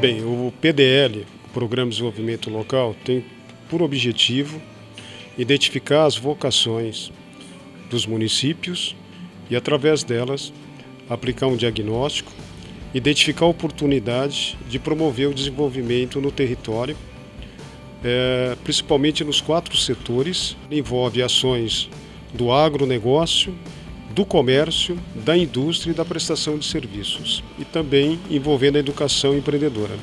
Bem, o PDL, Programa de Desenvolvimento Local, tem por objetivo identificar as vocações dos municípios e, através delas, aplicar um diagnóstico, identificar a oportunidade de promover o desenvolvimento no território, é, principalmente nos quatro setores, envolve ações do agronegócio, do comércio, da indústria e da prestação de serviços, e também envolvendo a educação empreendedora.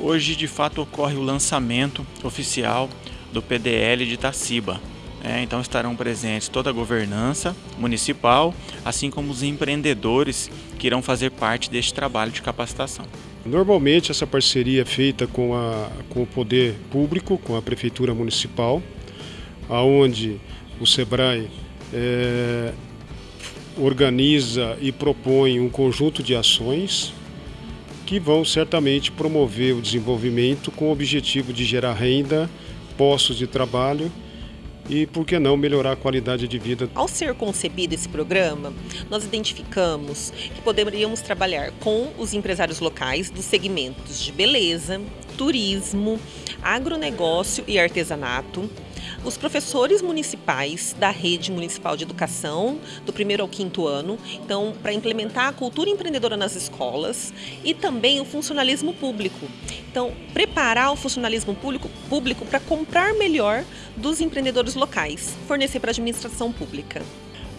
Hoje, de fato, ocorre o lançamento oficial do PDL de Itaciba. É, então estarão presentes toda a governança municipal, assim como os empreendedores que irão fazer parte deste trabalho de capacitação. Normalmente essa parceria é feita com, a, com o poder público, com a prefeitura municipal, aonde o SEBRAE é, organiza e propõe um conjunto de ações que vão certamente promover o desenvolvimento com o objetivo de gerar renda, postos de trabalho e, por que não, melhorar a qualidade de vida. Ao ser concebido esse programa, nós identificamos que poderíamos trabalhar com os empresários locais dos segmentos de beleza, turismo, agronegócio e artesanato, os professores municipais da rede municipal de educação, do primeiro ao quinto ano, então, para implementar a cultura empreendedora nas escolas e também o funcionalismo público. Então, preparar o funcionalismo público, público para comprar melhor dos empreendedores locais, fornecer para a administração pública.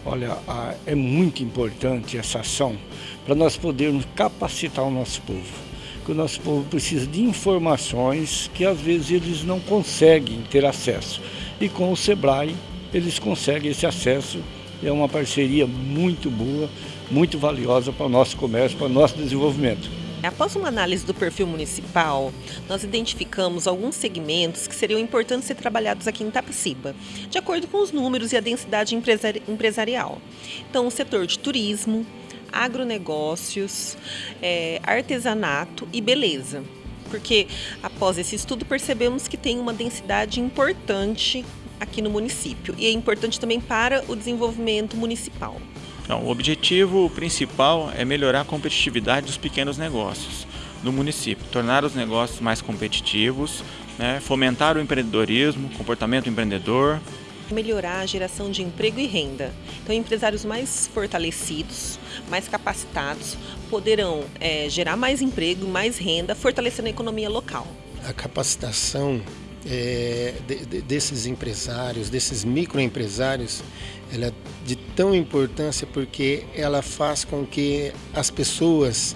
Olha, é muito importante essa ação para nós podermos capacitar o nosso povo que o nosso povo precisa de informações que às vezes eles não conseguem ter acesso. E com o SEBRAE eles conseguem esse acesso. É uma parceria muito boa, muito valiosa para o nosso comércio, para o nosso desenvolvimento. Após uma análise do perfil municipal, nós identificamos alguns segmentos que seriam importantes ser trabalhados aqui em Tapiciba, de acordo com os números e a densidade empresarial. Então, o setor de turismo, agronegócios, é, artesanato e beleza. Porque após esse estudo percebemos que tem uma densidade importante aqui no município e é importante também para o desenvolvimento municipal. Então, o objetivo principal é melhorar a competitividade dos pequenos negócios no município, tornar os negócios mais competitivos, né, fomentar o empreendedorismo, comportamento empreendedor, melhorar a geração de emprego e renda. Então, empresários mais fortalecidos, mais capacitados, poderão é, gerar mais emprego, mais renda, fortalecendo a economia local. A capacitação é, de, de, desses empresários, desses microempresários, ela é de tão importância porque ela faz com que as pessoas,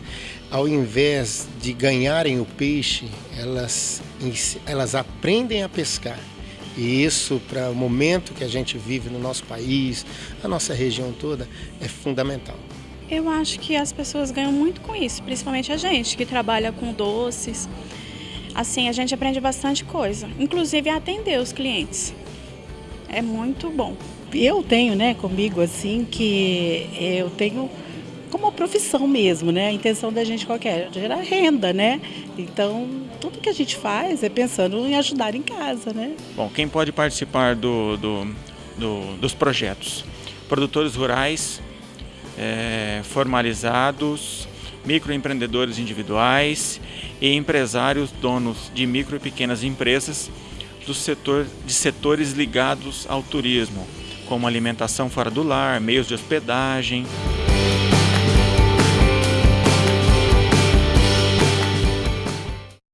ao invés de ganharem o peixe, elas, elas aprendem a pescar. E isso, para o momento que a gente vive no nosso país, a nossa região toda, é fundamental. Eu acho que as pessoas ganham muito com isso, principalmente a gente que trabalha com doces. Assim, a gente aprende bastante coisa, inclusive atender os clientes. É muito bom. Eu tenho, né, comigo assim que eu tenho como profissão mesmo, né? A intenção da gente qualquer, é? gerar renda, né? Então, tudo que a gente faz é pensando em ajudar em casa, né? Bom, quem pode participar do, do, do dos projetos? Produtores rurais, é, formalizados, microempreendedores individuais e empresários donos de micro e pequenas empresas do setor, de setores ligados ao turismo, como alimentação fora do lar, meios de hospedagem,